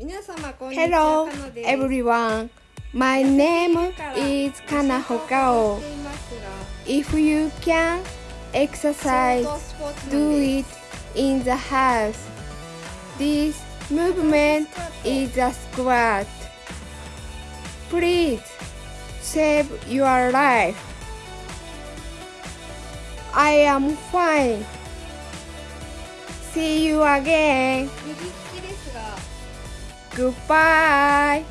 Hello everyone. My name is Kana Hokao. If you can exercise, do it in the house. This movement is a squat. Please save your life. I am fine. See you again. Goodbye.